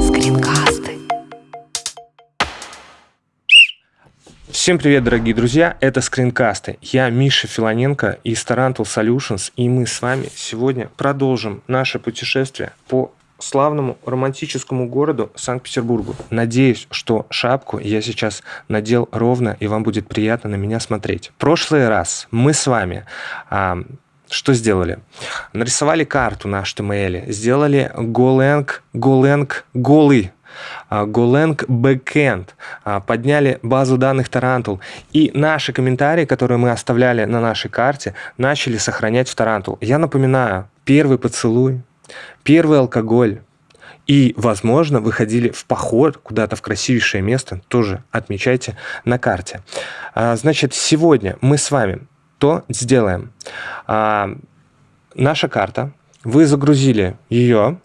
Скринкасты. Всем привет, дорогие друзья! Это скринкасты. Я Миша Филоненко из Tarantul Solutions, и мы с вами сегодня продолжим наше путешествие по славному романтическому городу Санкт-Петербургу. Надеюсь, что шапку я сейчас надел ровно, и вам будет приятно на меня смотреть. В прошлый раз мы с вами а, что сделали? Нарисовали карту на HTML, сделали Golang, Golang, голый Golang Backend, а, подняли базу данных Tarantul, и наши комментарии, которые мы оставляли на нашей карте, начали сохранять в Tarantul. Я напоминаю, первый поцелуй, первый алкоголь, и, возможно, выходили в поход куда-то в красивейшее место, тоже отмечайте на карте. А, значит, сегодня мы с вами то сделаем. А, наша карта, вы загрузили ее,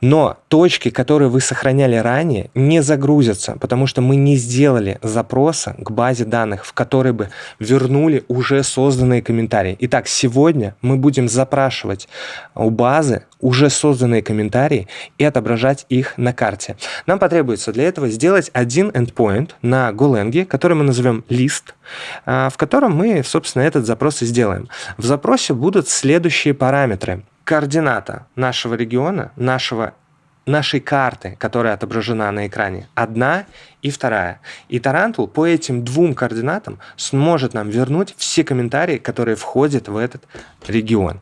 но точки, которые вы сохраняли ранее, не загрузятся, потому что мы не сделали запроса к базе данных, в которой бы вернули уже созданные комментарии. Итак, сегодня мы будем запрашивать у базы уже созданные комментарии и отображать их на карте. Нам потребуется для этого сделать один endpoint на Golang, который мы назовем list, а, в котором мы, собственно, этот запрос и сделаем. В запросе будут следующие параметры координата нашего региона, нашего нашей карты, которая отображена на экране, одна и вторая. И Tarantool по этим двум координатам сможет нам вернуть все комментарии, которые входят в этот регион.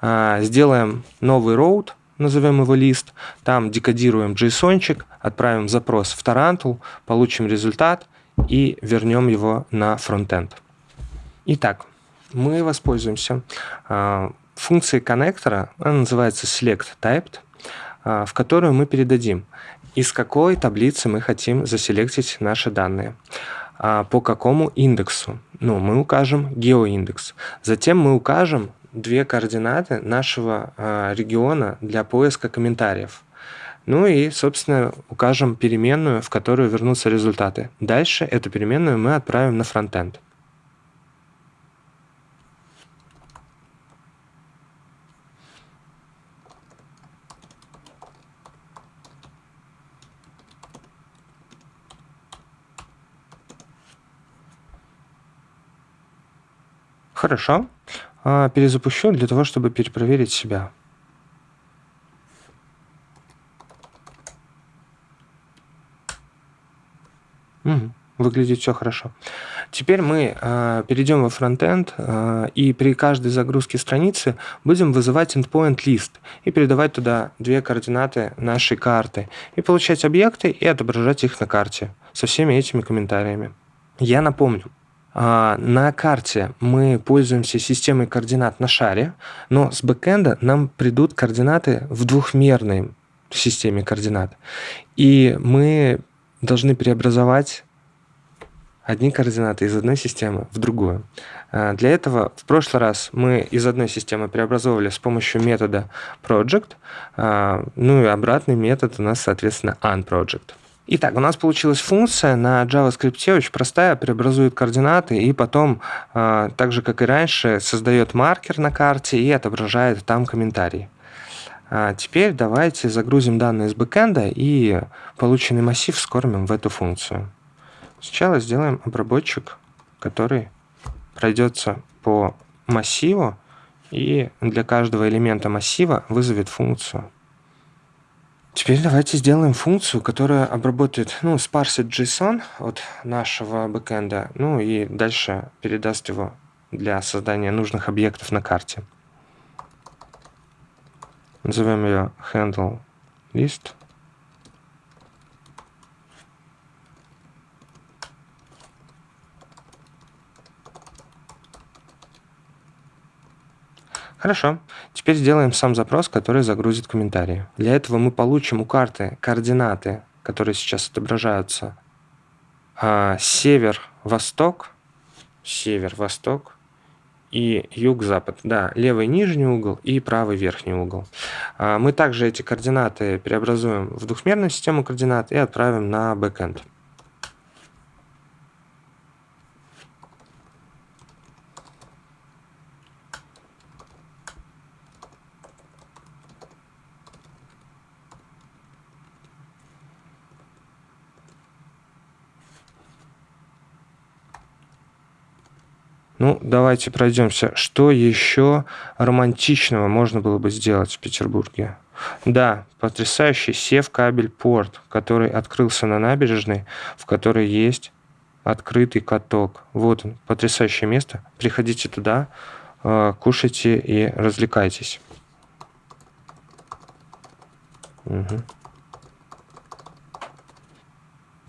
А, сделаем новый route, назовем его list, там декодируем JSON, отправим запрос в Tarantool, получим результат и вернем его на frontend. Итак, мы воспользуемся э, функцией коннектора, она называется selectTyped, э, в которую мы передадим, из какой таблицы мы хотим заселектить наши данные, э, по какому индексу. Ну, мы укажем геоиндекс. Затем мы укажем две координаты нашего региона для поиска комментариев. Ну и, собственно, укажем переменную, в которую вернутся результаты. Дальше эту переменную мы отправим на фронтенд. Хорошо. А, перезапущу для того, чтобы перепроверить себя. Угу. Выглядит все хорошо. Теперь мы э, перейдем во фронтенд э, и при каждой загрузке страницы будем вызывать endpoint list и передавать туда две координаты нашей карты и получать объекты и отображать их на карте со всеми этими комментариями. Я напомню, э, на карте мы пользуемся системой координат на шаре, но с бэкэнда нам придут координаты в двухмерной системе координат. И мы должны преобразовать одни координаты из одной системы в другую. А, для этого в прошлый раз мы из одной системы преобразовывали с помощью метода project, а, ну и обратный метод у нас, соответственно, unproject. Итак, у нас получилась функция на JavaScript очень простая, преобразует координаты и потом, а, так же как и раньше, создает маркер на карте и отображает там комментарии. А теперь давайте загрузим данные из бэкэнда и полученный массив скормим в эту функцию. Сначала сделаем обработчик, который пройдется по массиву и для каждого элемента массива вызовет функцию. Теперь давайте сделаем функцию, которая обработает, ну, спарсит JSON от нашего бэкэнда, ну и дальше передаст его для создания нужных объектов на карте. Назовем ее handle list. Хорошо. Теперь сделаем сам запрос, который загрузит комментарии. Для этого мы получим у карты координаты, которые сейчас отображаются. А, север-восток, север-восток, и юг-запад. Да, левый нижний угол и правый верхний угол. А, мы также эти координаты преобразуем в двухмерную систему координат и отправим на бэкэнд. Ну, давайте пройдемся. Что еще романтичного можно было бы сделать в Петербурге? Да, потрясающий сев-кабель порт, который открылся на набережной, в которой есть открытый каток. Вот он, потрясающее место. Приходите туда, э, кушайте и развлекайтесь. Угу.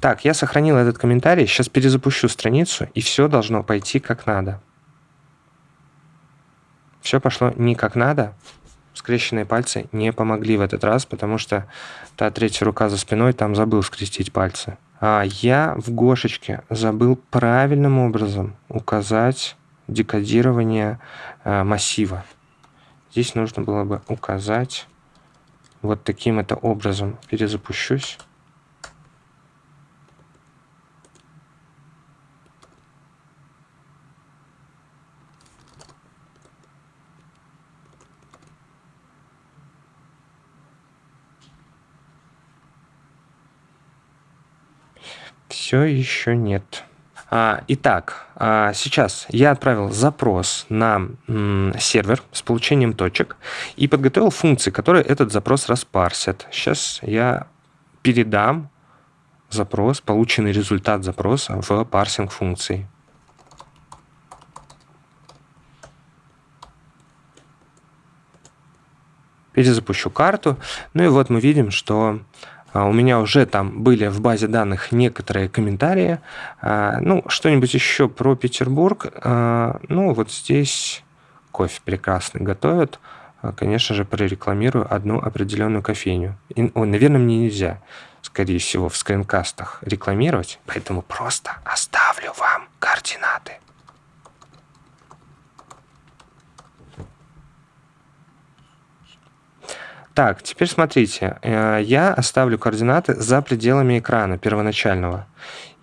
Так, я сохранил этот комментарий, сейчас перезапущу страницу, и все должно пойти как надо. Все пошло не как надо. Скрещенные пальцы не помогли в этот раз, потому что та третья рука за спиной там забыл скрестить пальцы. А я в Гошечке забыл правильным образом указать декодирование э, массива. Здесь нужно было бы указать вот таким это образом. Перезапущусь. Все еще нет. А, итак, а, сейчас я отправил запрос на сервер с получением точек и подготовил функции, которые этот запрос распарсят. Сейчас я передам запрос, полученный результат запроса в парсинг функции. Перезапущу карту. Ну и вот мы видим, что у меня уже там были в базе данных некоторые комментарии. А, ну, что-нибудь еще про Петербург. А, ну, вот здесь кофе прекрасный готовят. Конечно же, прорекламирую одну определенную кофейню. И, о, наверное, мне нельзя, скорее всего, в скринкастах рекламировать, поэтому просто оставлю вам координаты. Так, теперь смотрите, э, я оставлю координаты за пределами экрана первоначального.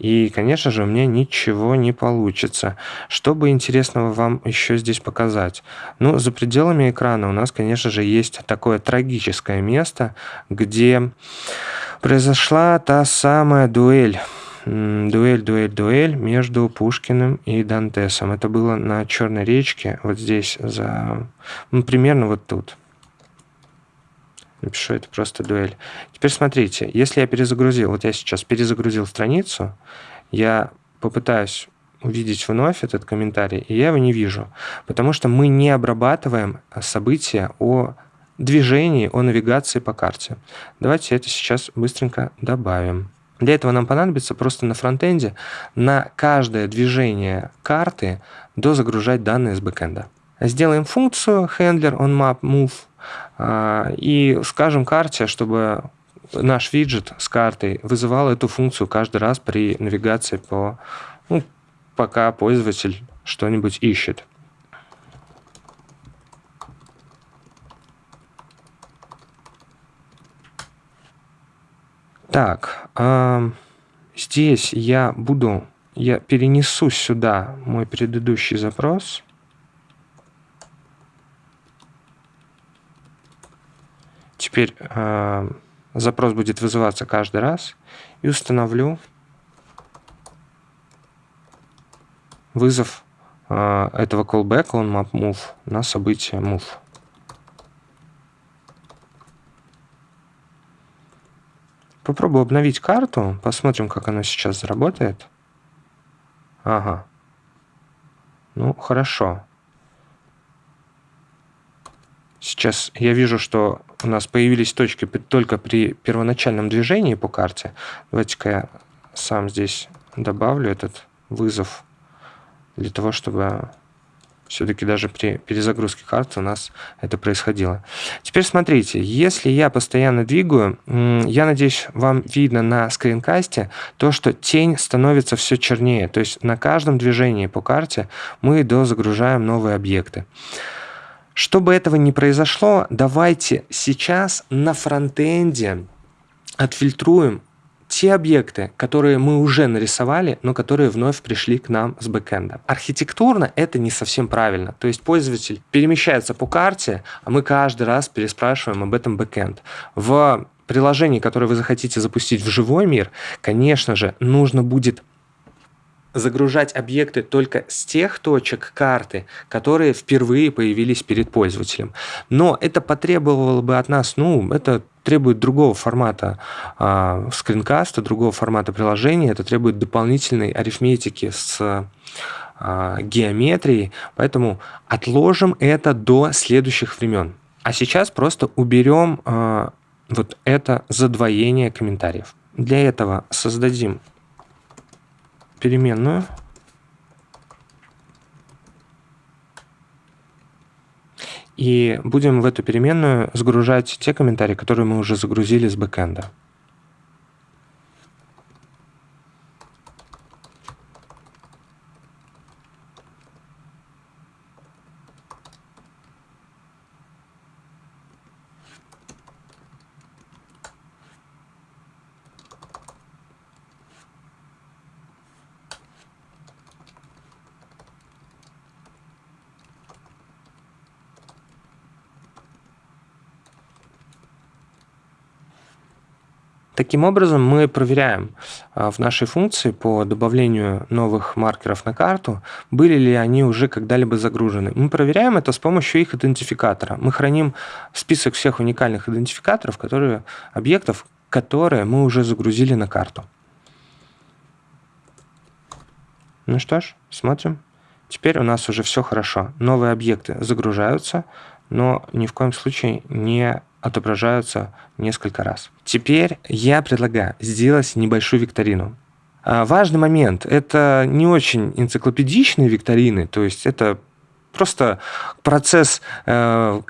И, конечно же, у меня ничего не получится. Что бы интересного вам еще здесь показать? Ну, за пределами экрана у нас, конечно же, есть такое трагическое место, где произошла та самая дуэль дуэль, дуэль, дуэль между Пушкиным и Дантесом. Это было на Черной речке, вот здесь, за, ну, примерно вот тут. Напишу, это просто дуэль. Теперь смотрите, если я перезагрузил, вот я сейчас перезагрузил страницу, я попытаюсь увидеть вновь этот комментарий, и я его не вижу, потому что мы не обрабатываем события о движении, о навигации по карте. Давайте это сейчас быстренько добавим. Для этого нам понадобится просто на фронтенде на каждое движение карты дозагружать данные с бэкэнда. Сделаем функцию handler on map move а, и скажем карте, чтобы наш виджет с картой вызывал эту функцию каждый раз при навигации по, ну, пока пользователь что-нибудь ищет. Так, э, здесь я буду, я перенесу сюда мой предыдущий запрос. Теперь э, запрос будет вызываться каждый раз. И установлю вызов э, этого callback on map move на событие move. Попробую обновить карту, посмотрим, как она сейчас заработает. Ага. Ну, хорошо. Сейчас я вижу, что у нас появились точки только при первоначальном движении по карте. Давайте-ка я сам здесь добавлю этот вызов для того, чтобы все-таки даже при перезагрузке карты у нас это происходило. Теперь смотрите, если я постоянно двигаю, я надеюсь, вам видно на скринкасте то, что тень становится все чернее. То есть на каждом движении по карте мы дозагружаем новые объекты. Чтобы этого не произошло, давайте сейчас на фронтенде отфильтруем те объекты, которые мы уже нарисовали, но которые вновь пришли к нам с бэкэнда. Архитектурно это не совсем правильно. То есть пользователь перемещается по карте, а мы каждый раз переспрашиваем об этом бэкэнд. В приложении, которое вы захотите запустить в живой мир, конечно же, нужно будет загружать объекты только с тех точек карты, которые впервые появились перед пользователем. Но это потребовало бы от нас, ну, это требует другого формата э, скринкаста, другого формата приложения, это требует дополнительной арифметики с э, геометрией, поэтому отложим это до следующих времен. А сейчас просто уберем э, вот это задвоение комментариев. Для этого создадим переменную. И будем в эту переменную загружать те комментарии, которые мы уже загрузили с бэкэнда. Таким образом, мы проверяем а, в нашей функции по добавлению новых маркеров на карту, были ли они уже когда-либо загружены. Мы проверяем это с помощью их идентификатора. Мы храним список всех уникальных идентификаторов, которые, объектов, которые мы уже загрузили на карту. Ну что ж, смотрим. Теперь у нас уже все хорошо. Новые объекты загружаются, но ни в коем случае не отображаются несколько раз. Теперь я предлагаю сделать небольшую викторину. А, важный момент – это не очень энциклопедичные викторины, то есть это просто процесс, э,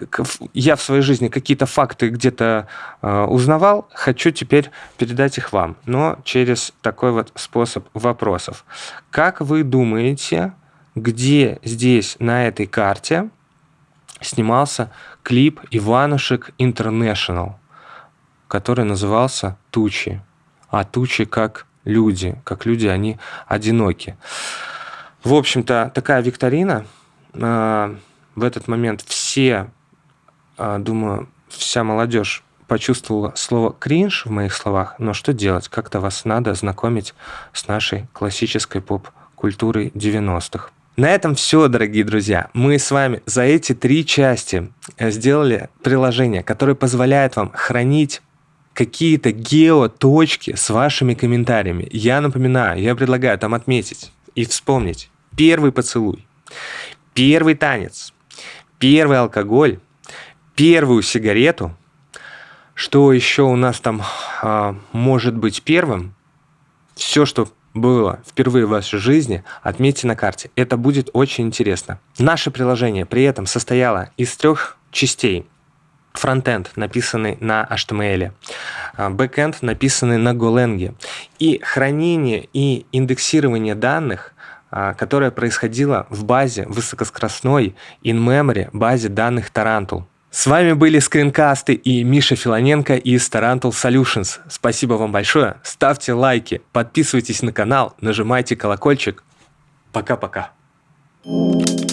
я в своей жизни какие-то факты где-то э, узнавал, хочу теперь передать их вам, но через такой вот способ вопросов. Как вы думаете, где здесь на этой карте снимался клип Иванушек International, который назывался «Тучи». А тучи как люди, как люди, они одиноки. В общем-то, такая викторина. А, в этот момент все, а, думаю, вся молодежь почувствовала слово «кринж» в моих словах, но что делать? Как-то вас надо знакомить с нашей классической поп-культурой 90-х. На этом все, дорогие друзья. Мы с вами за эти три части э, сделали приложение, которое позволяет вам хранить какие-то геоточки с вашими комментариями. Я напоминаю, я предлагаю там отметить и вспомнить первый поцелуй, первый танец, первый алкоголь, первую сигарету. Что еще у нас там а, может быть первым? Все, что было впервые в вашей жизни, отметьте на карте. Это будет очень интересно. Наше приложение при этом состояло из трех частей. Frontend, написанный на HTML, а, backend, написанный на Golang, и хранение и индексирование данных, а, которое происходило в базе высокоскоростной in-memory базе данных Tarantool. С вами были скринкасты и Миша Филоненко из Tarantool Solutions. Спасибо вам большое. Ставьте лайки, подписывайтесь на канал, нажимайте колокольчик. Пока-пока. Thank you